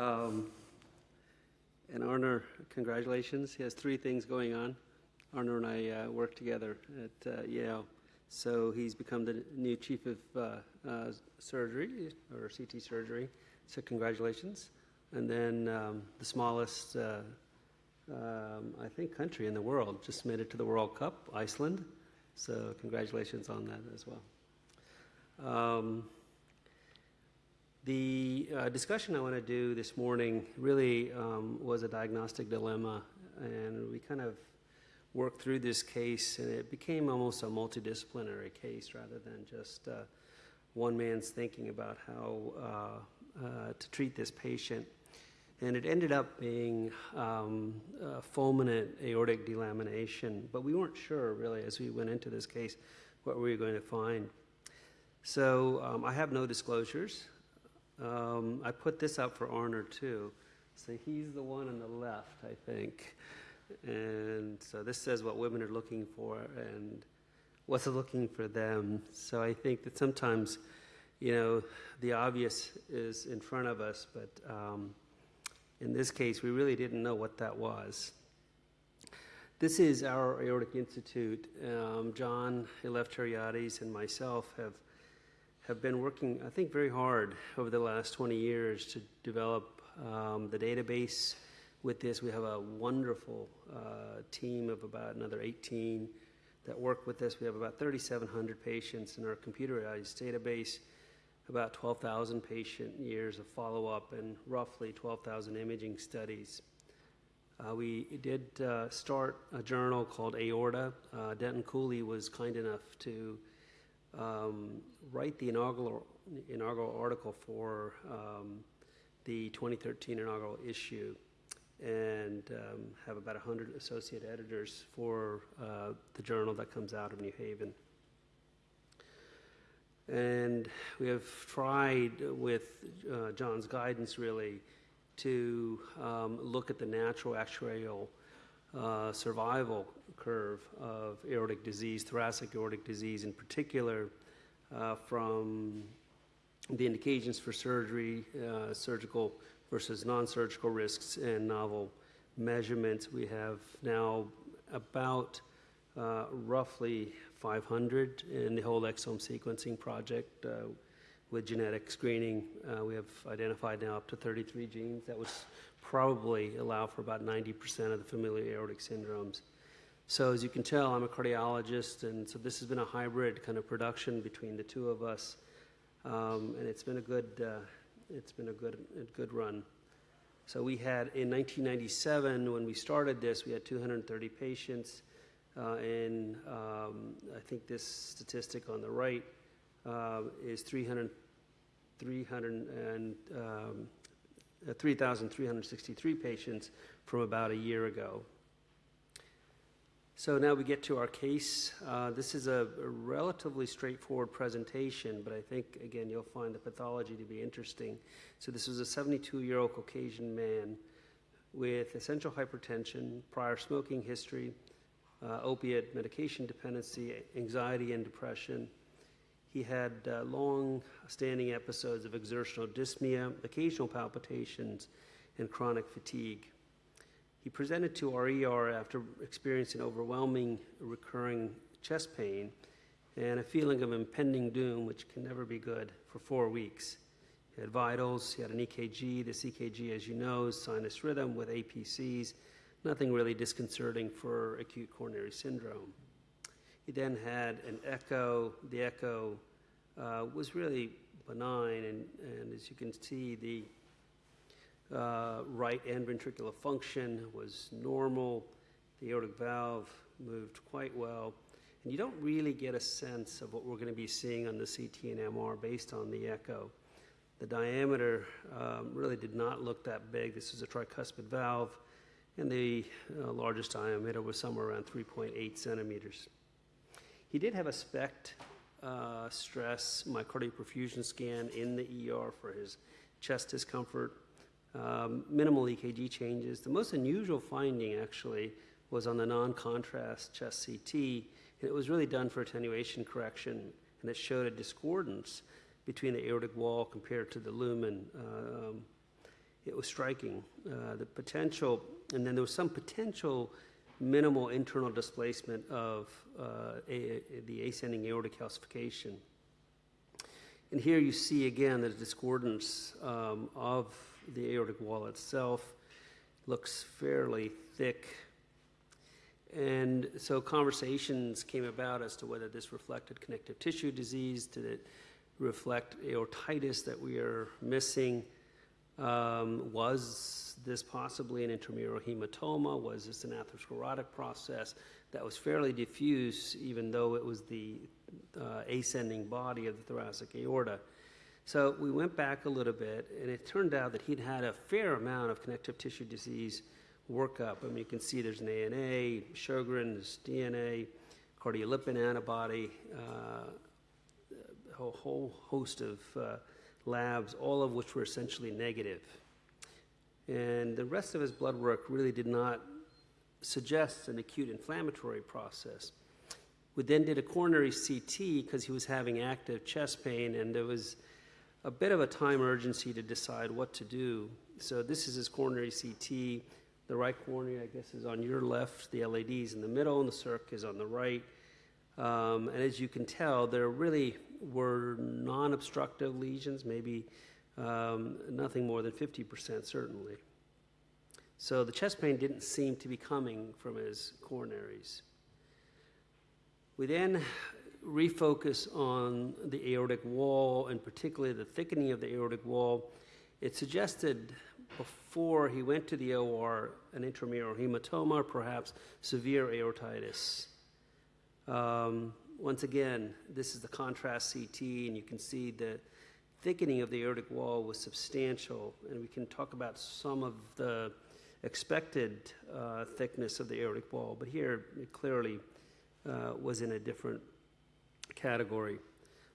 Um, and Arnar, congratulations. He has three things going on. Arnar and I uh, work together at uh, Yale. So he's become the new chief of uh, uh surgery or CT surgery. So congratulations. And then um, the smallest, uh, um, I think, country in the world just made it to the World Cup, Iceland. So congratulations on that as well. Um, the uh, discussion I want to do this morning really um, was a diagnostic dilemma, and we kind of worked through this case, and it became almost a multidisciplinary case rather than just uh, one man's thinking about how uh, uh to treat this patient. And it ended up being um, fulminant aortic delamination, but we weren't sure really as we went into this case what we were going to find. So um, I have no disclosures. Um, I put this up for Arnar too. So he's the one on the left, I think. And so this says what women are looking for and what's looking for them. So I think that sometimes, you know, the obvious is in front of us, but um, in this case, we really didn't know what that was. This is our Aortic Institute. Um, John Elefteriades and myself have have been working, I think, very hard over the last 20 years to develop um, the database with this. We have a wonderful uh, team of about another 18 that work with this. We have about 3,700 patients in our computerized database, about 12,000 patient years of follow up, and roughly 12,000 imaging studies. Uh, we did uh, start a journal called Aorta. Uh, Denton Cooley was kind enough to um, write the inaugural, inaugural article for um, the 2013 inaugural issue and um, have about 100 associate editors for uh, the journal that comes out of New Haven. And we have tried with uh, John's guidance really to um, look at the natural actuarial uh, survival curve of aortic disease, thoracic aortic disease in particular, uh, from the indications for surgery, uh, surgical versus non surgical risks, and novel measurements. We have now about uh, roughly 500 in the whole exome sequencing project. With genetic screening, uh, we have identified now up to 33 genes that would probably allow for about 90% of the familial aortic syndromes. So as you can tell, I'm a cardiologist, and so this has been a hybrid kind of production between the two of us, um, and it's been a good, uh, it's been a good, a good run. So we had in 1997 when we started this, we had 230 patients, uh, and um, I think this statistic on the right uh, is 300, 300 and um, uh, 3,363 patients from about a year ago. So now we get to our case. Uh, this is a, a, relatively straightforward presentation, but I think, again, you'll find the pathology to be interesting. So this was a 72-year-old Caucasian man with essential hypertension, prior smoking history, uh, opiate medication dependency, anxiety and depression, he had uh, long standing episodes of exertional dyspnea, occasional palpitations, and chronic fatigue. He presented to our ER after experiencing overwhelming recurring chest pain and a feeling of impending doom, which can never be good, for four weeks. He had vitals, he had an EKG. This EKG, as you know, is sinus rhythm with APCs, nothing really disconcerting for acute coronary syndrome. He then had an echo. The echo uh, was really benign, and, and, as you can see, the uh, right end ventricular function was normal. The aortic valve moved quite well. And you don't really get a sense of what we're going to be seeing on the CT and MR based on the echo. The diameter um, really did not look that big. This is a tricuspid valve, and the uh, largest diameter was somewhere around 3.8 centimeters. He did have a SPECT uh, stress myocardial perfusion scan in the ER for his chest discomfort, um, minimal EKG changes. The most unusual finding actually was on the non-contrast chest CT, and it was really done for attenuation correction, and it showed a discordance between the aortic wall compared to the lumen. Um, it was striking. Uh, the potential, and then there was some potential minimal internal displacement of uh, a, the ascending aortic calcification. And here you see again the discordance um, of the aortic wall itself looks fairly thick. And so conversations came about as to whether this reflected connective tissue disease, did it reflect aortitis that we are missing? Um, was this possibly an intramural hematoma? Was this an atherosclerotic process that was fairly diffuse, even though it was the uh, ascending body of the thoracic aorta? So we went back a little bit, and it turned out that he'd had a fair amount of connective tissue disease workup. I mean, you can see there's an ANA, Sjogren's, DNA, cardiolipin antibody, uh, a whole host of uh, labs, all of which were essentially negative. And the rest of his blood work really did not suggest an acute inflammatory process. We then did a coronary CT because he was having active chest pain, and there was a bit of a time urgency to decide what to do. So this is his coronary CT. The right coronary, I guess, is on your left. The LAD is in the middle, and the circ is on the right. Um, and as you can tell, there really were non-obstructive lesions, maybe um, nothing more than 50% certainly. So the chest pain didn't seem to be coming from his coronaries. We then refocus on the aortic wall and particularly the thickening of the aortic wall. It suggested before he went to the OR an intramural hematoma, perhaps severe aortitis. Um, once again, this is the contrast CT, and you can see the thickening of the aortic wall was substantial, and we can talk about some of the expected uh, thickness of the aortic wall, but here it clearly uh, was in a different category.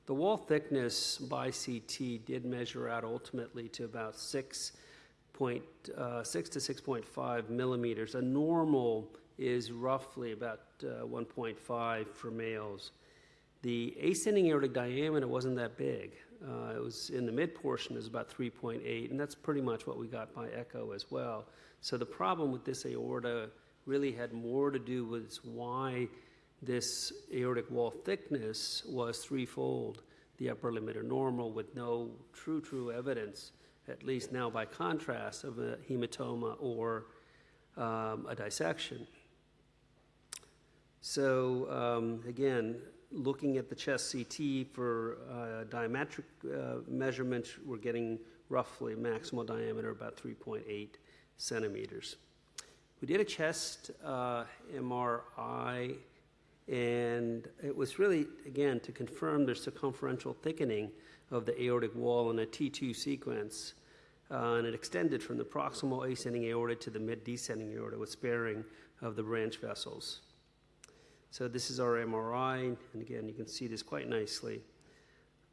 The wall thickness by CT did measure out ultimately to about 6, point, uh, 6 to 6.5 millimeters. A normal is roughly about uh, 1.5 for males. The ascending aortic diameter wasn't that big. Uh, it was in the mid portion is about 3.8, and that's pretty much what we got by echo as well. So the problem with this aorta really had more to do with why this aortic wall thickness was threefold, the upper limit of normal with no true, true evidence, at least now by contrast, of a hematoma or um, a dissection. So um, again, looking at the chest CT for uh, diametric uh, measurements, we're getting roughly maximal diameter about 3.8 centimeters. We did a chest uh, MRI and it was really, again, to confirm the circumferential thickening of the aortic wall in a T2 sequence. Uh, and it extended from the proximal ascending aorta to the mid descending aorta with sparing of the branch vessels. So this is our MRI, and again, you can see this quite nicely.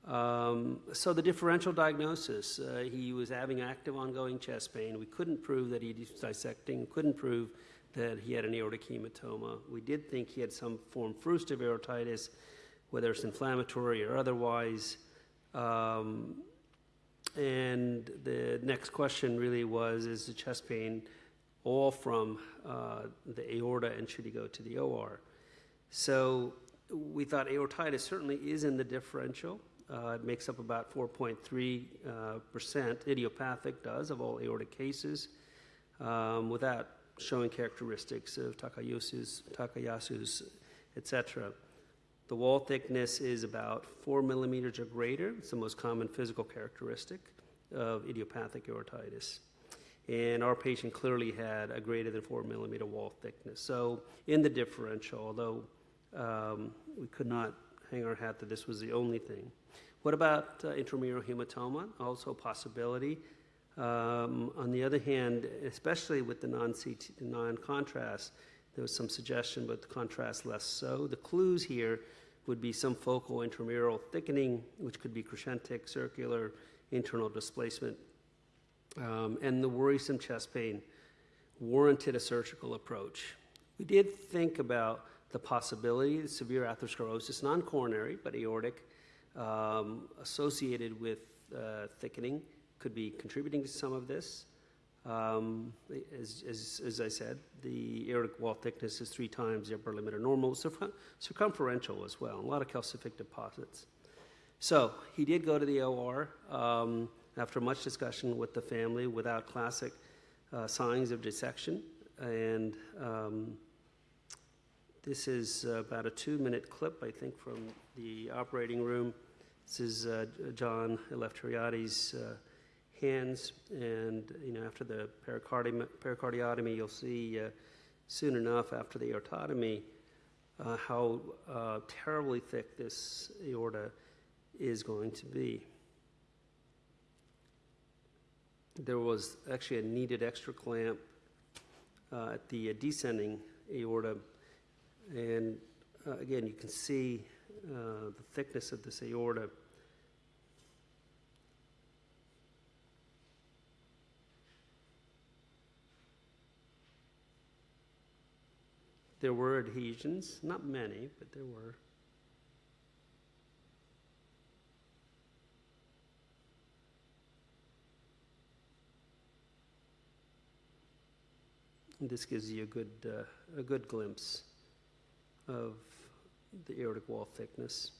Um, so the differential diagnosis, uh, he was having active ongoing chest pain. We couldn't prove that he was dissecting, couldn't prove that he had an aortic hematoma. We did think he had some form of aortitis, whether it's inflammatory or otherwise. Um, and the next question really was is the chest pain all from uh, the aorta and should he go to the OR? So we thought aortitis certainly is in the differential. Uh, it makes up about 4.3 uh, percent. Idiopathic does of all aortic cases um, without showing characteristics of Takayasu's, Takayasu's etc. The wall thickness is about four millimeters or greater. It's the most common physical characteristic of idiopathic aortitis. And our patient clearly had a greater than four millimeter wall thickness. So in the differential, although um, we could not hang our hat that this was the only thing. What about uh, intramural hematoma? Also a possibility. Um, on the other hand, especially with the non-CT, non-contrast, there was some suggestion, but the contrast less so. The clues here would be some focal intramural thickening, which could be crescentic, circular, internal displacement, um, and the worrisome chest pain warranted a surgical approach. We did think about the possibility of severe atherosclerosis, non-coronary, but aortic, um, associated with uh, thickening, could be contributing to some of this. Um, as, as, as I said, the aortic wall thickness is three times the upper limit of normal, circum- circumferential as well, a lot of calcific deposits. So he did go to the OR um, after much discussion with the family without classic uh, signs of dissection. And um, this is about a two minute clip, I think, from the operating room. This is uh, John Elefteriades's uh, hands, and you know, after the pericardium, pericardiotomy, you'll see uh, soon enough after the aortotomy uh, how uh, terribly thick this aorta is going to be. There was actually a needed extra clamp uh, at the uh, descending aorta, and uh, again, you can see the thickness of this aorta. There were adhesions, not many, but there were. And this gives you a good, uh, a good glimpse of the aortic wall thickness.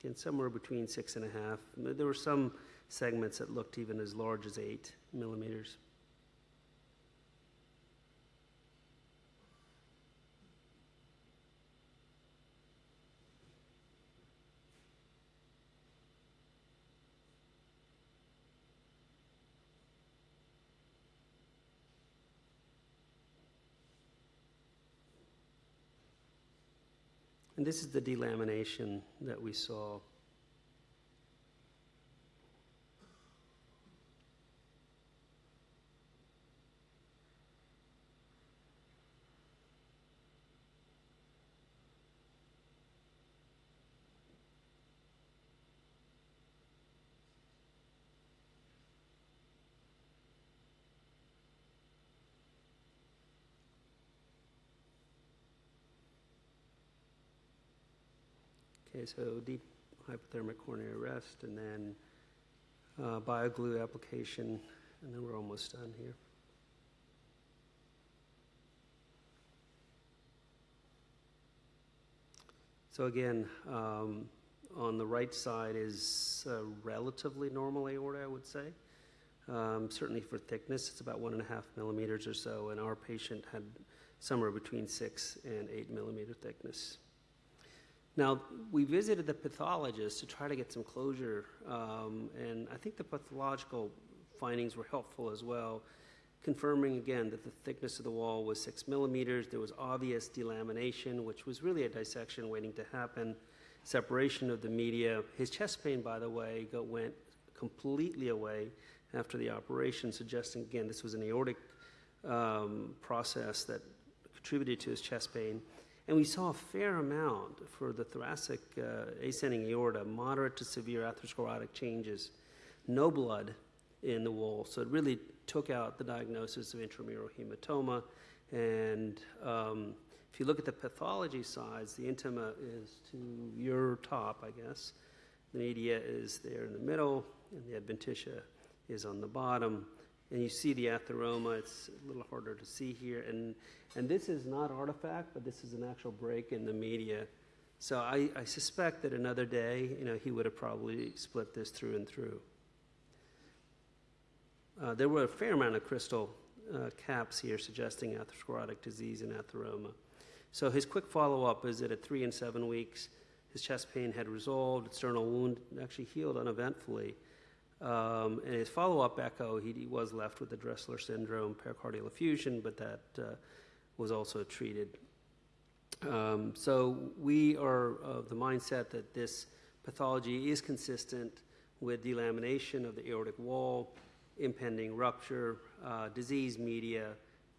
Again, somewhere between six and a half. There were some segments that looked even as large as eight millimeters. And this is the delamination that we saw. Okay, so deep hypothermic coronary arrest and then uh, bioglue application, and then we're almost done here. So again, um, on the right side is relatively normal aorta, I would say. Um, certainly for thickness, it's about one and a half millimeters or so, and our patient had somewhere between six and eight millimeter thickness. Now, we visited the pathologist to try to get some closure, um, and I think the pathological findings were helpful as well, confirming again that the thickness of the wall was six millimeters. There was obvious delamination, which was really a dissection waiting to happen, separation of the media. His chest pain, by the way, went completely away after the operation, suggesting again this was an aortic um, process that contributed to his chest pain. And we saw a fair amount for the thoracic uh, ascending aorta, moderate to severe atherosclerotic changes, no blood in the wall. So it really took out the diagnosis of intramural hematoma. And um, if you look at the pathology sides, the intima is to your top, I guess. The media is there in the middle, and the adventitia is on the bottom and you see the atheroma. It's a little harder to see here. And, and this is not artifact, but this is an actual break in the media. So I, I suspect that another day, you know, he would have probably split this through and through. Uh, there were a fair amount of crystal uh, caps here suggesting atherosclerotic disease and atheroma. So his quick follow-up is that at three and seven weeks, his chest pain had resolved, external wound actually healed uneventfully. Um, and his follow-up echo, he, he, was left with the Dressler syndrome, pericardial effusion, but that uh, was also treated. Um, so we are of the mindset that this pathology is consistent with delamination of the aortic wall, impending rupture, uh, disease media,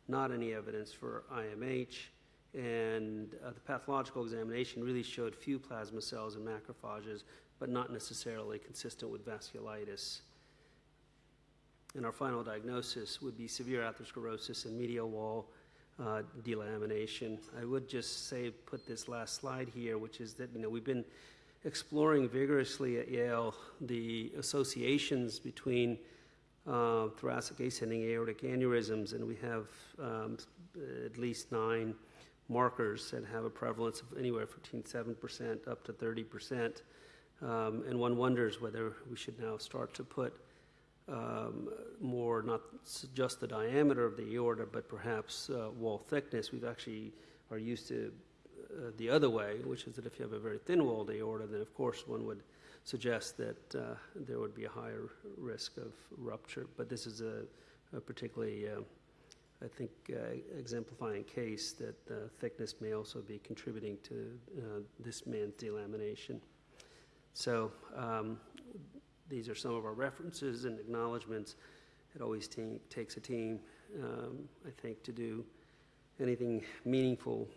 not any evidence for IMH, and uh, the pathological examination really showed few plasma cells and macrophages, but not necessarily consistent with vasculitis. And our final diagnosis would be severe atherosclerosis and medial wall uh, delamination. I would just say, put this last slide here, which is that you know we've been exploring vigorously at Yale the associations between uh, thoracic ascending aortic aneurysms, and we have um, at least nine markers that have a prevalence of anywhere between 7% up to 30%. Um, and one wonders whether we should now start to put um, more, not just the diameter of the aorta, but perhaps uh, wall thickness. We've actually are used to uh, the other way, which is that if you have a very thin-walled aorta, then of course one would suggest that uh, there would be a higher risk of rupture. But this is a, a particularly, uh, I think, uh, exemplifying case that thickness may also be contributing to uh, this man's delamination. So um, these are some of our references and acknowledgments. It always te- takes a team, um, I think, to do anything meaningful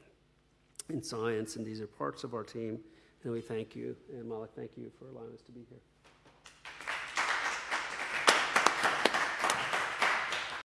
in science, and these are parts of our team. And we thank you. And Malik, thank you for allowing us to be here.